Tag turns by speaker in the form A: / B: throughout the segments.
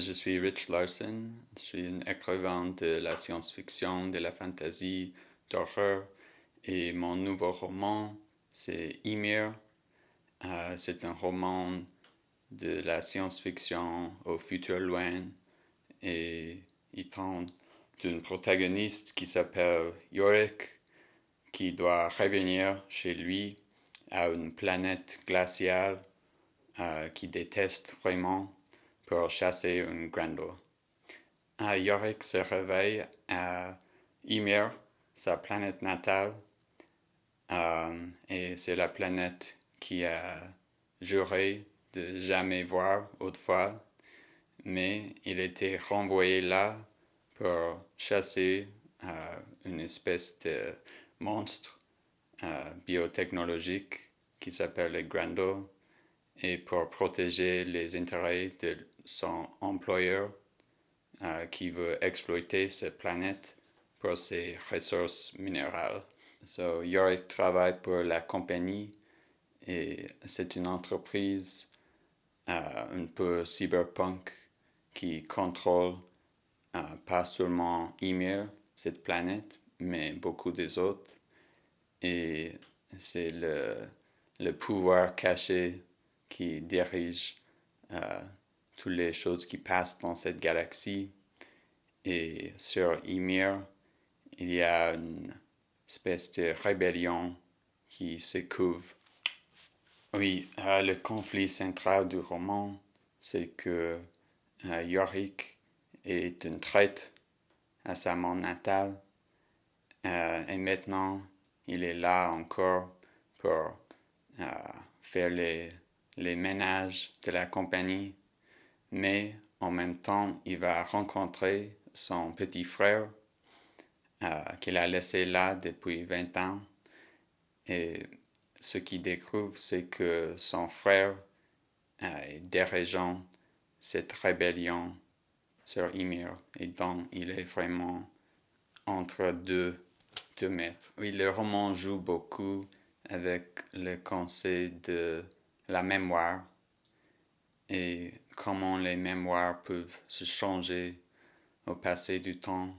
A: je suis Rich Larson. Je suis un écrivain de la science-fiction, de la fantasy, d'horreur. Et mon nouveau roman, c'est Ymir. Euh, c'est un roman de la science-fiction au futur loin. Et il tente d'une protagoniste qui s'appelle Yorick, qui doit revenir chez lui à une planète glaciale euh, qui déteste vraiment pour chasser un grando. Uh, Yorick se réveille à Ymir, sa planète natale, euh, et c'est la planète qui a juré de jamais voir autrefois, mais il était renvoyé là pour chasser euh, une espèce de monstre euh, biotechnologique qui s'appelle le et pour protéger les intérêts de son employeur euh, qui veut exploiter cette planète pour ses ressources minérales. So, Yorick travaille pour la compagnie et c'est une entreprise un peu cyberpunk qui contrôle pas seulement Ymir, cette planète, mais beaucoup des autres. Et c'est le, le, pouvoir caché qui dirige euh, toutes les choses qui passent dans cette galaxie. Et sur Ymir, il y a une espèce de rébellion qui se couvre. Oui, euh, le conflit central du roman, c'est que euh, Yorick est une traite à sa monde natale euh, et maintenant, il est là encore pour euh, faire les, les ménages de la compagnie, mais en même temps, il va rencontrer son petit frère euh, qu'il a laissé là depuis 20 ans. Et ce qu'il découvre, c'est que son frère est dirigeant cette rébellion sur Ymir. Et donc, il est vraiment entre deux oui, le roman joue beaucoup avec le concept de la mémoire et comment les mémoires peuvent se changer au passé du temps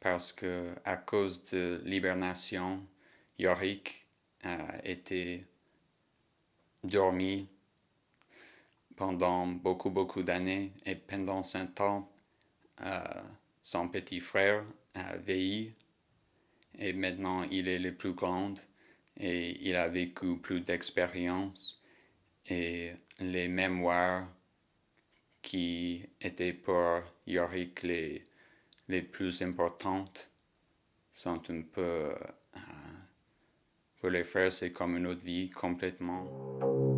A: parce que à cause de l'hibernation, Yorick a été dormi pendant beaucoup beaucoup d'années et pendant ce temps, euh, son petit frère a veillé et maintenant il est le plus grand et il a vécu plus d'expérience et les mémoires qui étaient pour Yorick les, les plus importantes sont un peu... Euh, pour les frères, c'est comme une autre vie complètement.